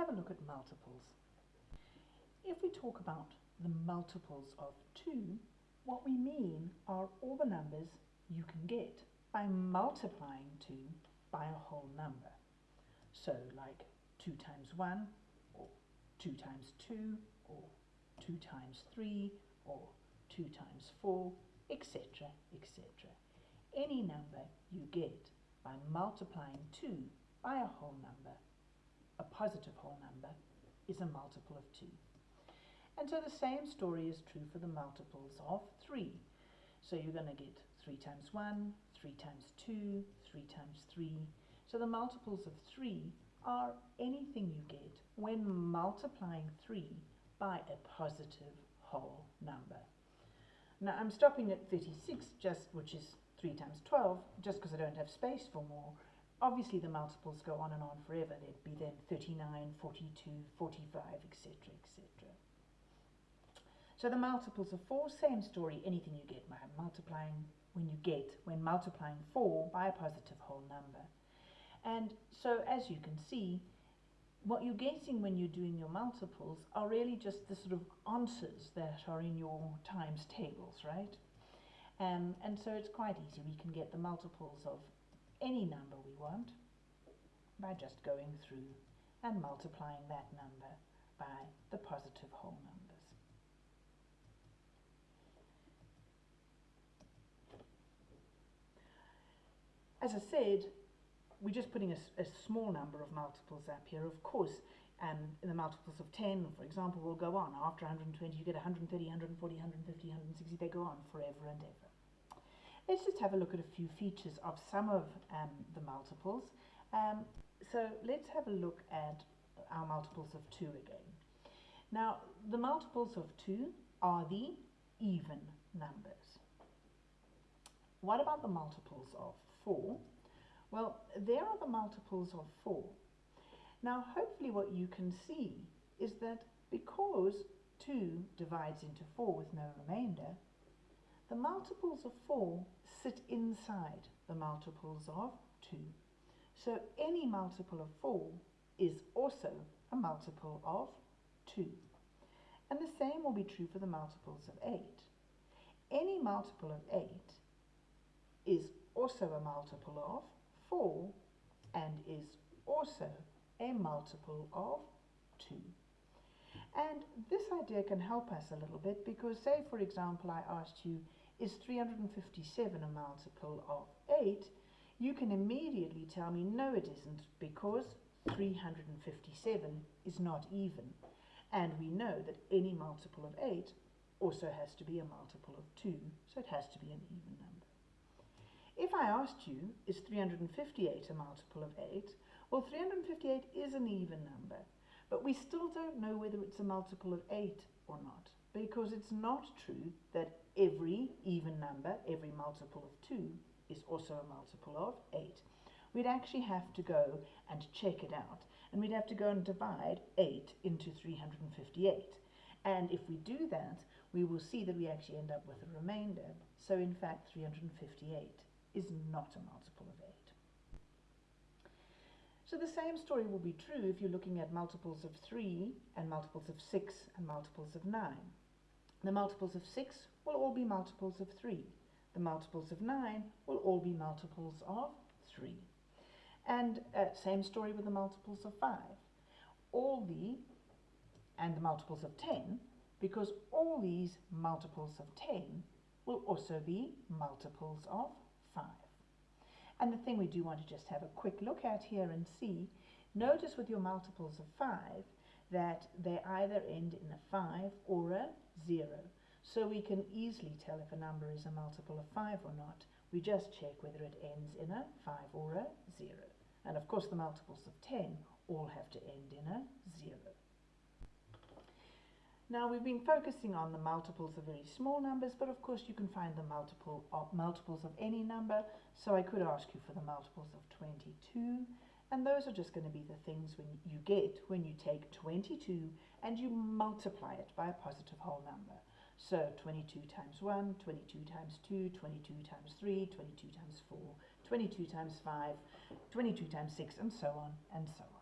have a look at multiples. If we talk about the multiples of 2, what we mean are all the numbers you can get by multiplying 2 by a whole number. So like 2 times 1, or 2 times 2, or 2 times 3, or 2 times 4, etc., etc. Any number you get by multiplying 2 by a whole number, a positive whole number, is a multiple of 2. And so the same story is true for the multiples of 3. So you're going to get 3 times 1, 3 times 2, 3 times 3. So the multiples of 3 are anything you get when multiplying 3 by a positive whole number. Now I'm stopping at 36, just which is 3 times 12, just because I don't have space for more. Obviously the multiples go on and on forever. There'd be then 39, 42, 45, etc., etc. So the multiples of 4, same story, anything you get by multiplying when you get, when multiplying 4 by a positive whole number. And so as you can see, what you're getting when you're doing your multiples are really just the sort of answers that are in your times tables, right? Um, and so it's quite easy. We can get the multiples of any number we want by just going through and multiplying that number by the positive whole numbers. As I said, we're just putting a, a, small number of multiples up here. Of course, um, the multiples of 10, for example, will go on. After 120, you get 130, 140, 150, 160. They go on forever and ever. Let's just have a look at a few features of some of um, the multiples. Um, so let's have a look at our multiples of 2 again. Now, the multiples of 2 are the even numbers. What about the multiples of 4? Well, there are the multiples of 4. Now, hopefully what you can see is that because 2 divides into 4 with no remainder, the multiples of 4 sit inside the multiples of 2. So any multiple of 4 is also a multiple of 2. And the same will be true for the multiples of 8. Any multiple of 8 is also a multiple of 4 and is also a multiple of 2. And this idea can help us a little bit because say for example I asked you is 357 a multiple of 8 you can immediately tell me no it isn't because 357 is not even and we know that any multiple of 8 also has to be a multiple of 2 so it has to be an even number. If I asked you, is 358 a multiple of 8? Well, 358 is an even number, but we still don't know whether it's a multiple of 8 or not, because it's not true that every even number, every multiple of 2, is also a multiple of 8. We'd actually have to go and check it out, and we'd have to go and divide 8 into 358. And if we do that, we will see that we actually end up with a remainder. So in fact, 358 is not a multiple of 8. So the same story will be true if you're looking at multiples of 3 and multiples of 6 and multiples of 9. The multiples of 6 will all be multiples of 3. The multiples of 9 will all be multiples of 3. And uh, same story with the multiples of 5. All the, and the multiples of 10, because all these multiples of 10 will also be multiples of 5. And the thing we do want to just have a quick look at here and see, notice with your multiples of 5 that they either end in a 5 or a 0. So we can easily tell if a number is a multiple of 5 or not. We just check whether it ends in a 5 or a 0. And of course the multiples of 10 all have to end in a 0. Now we've been focusing on the multiples of very small numbers, but of course you can find the multiple of multiples of any number. So I could ask you for the multiples of 22, and those are just going to be the things when you get when you take 22 and you multiply it by a positive whole number. So 22 times 1, 22 times 2, 22 times 3, 22 times 4, 22 times 5, 22 times 6, and so on and so on.